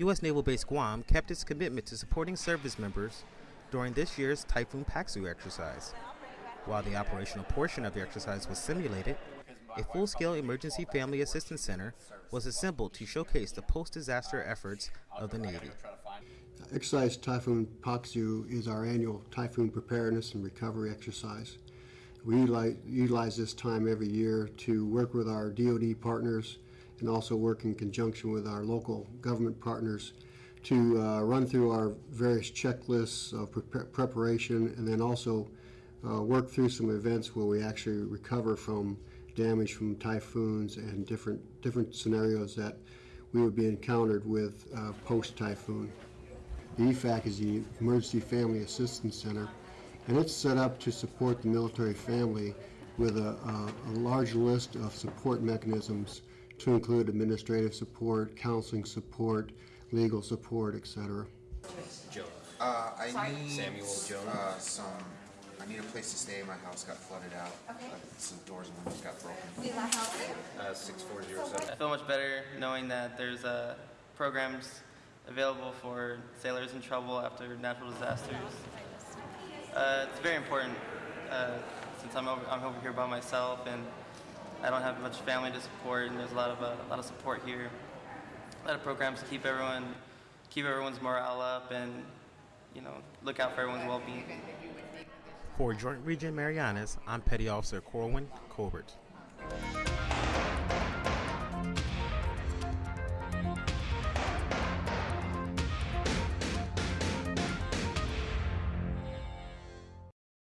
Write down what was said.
U.S. Naval Base Guam kept its commitment to supporting service members during this year's Typhoon Paksu exercise. While the operational portion of the exercise was simulated, a full-scale emergency family assistance center was assembled to showcase the post-disaster efforts of the Navy. Exercise Typhoon Paksu is our annual typhoon preparedness and recovery exercise. We utilize, utilize this time every year to work with our DoD partners and also work in conjunction with our local government partners to uh, run through our various checklists of pre- preparation and then also uh, work through some events where we actually recover from damage from typhoons and different different scenarios that we would be encountered with uh, post typhoon. The EFAC is the Emergency Family Assistance Center, and it's set up to support the military family with a, a, a large list of support mechanisms to include administrative support, counseling support, legal support, etc. Jonas. Uh, I need Samuel Jones. Uh, some. I need a place to stay. My house got flooded out. Okay. Uh, some doors and windows got broken. Need my help? Uh, 6407. I feel much better knowing that there's uh, programs available for sailors in trouble after natural disasters. Uh, it's very important uh, since I'm over, I'm over here by myself and I don't have much family to support, and there's a lot of uh, a lot of support here. A lot of programs to keep everyone keep everyone's morale up and you know look out for everyone's well-being. For Joint Region Marianas, I'm Petty Officer Corwin Colbert.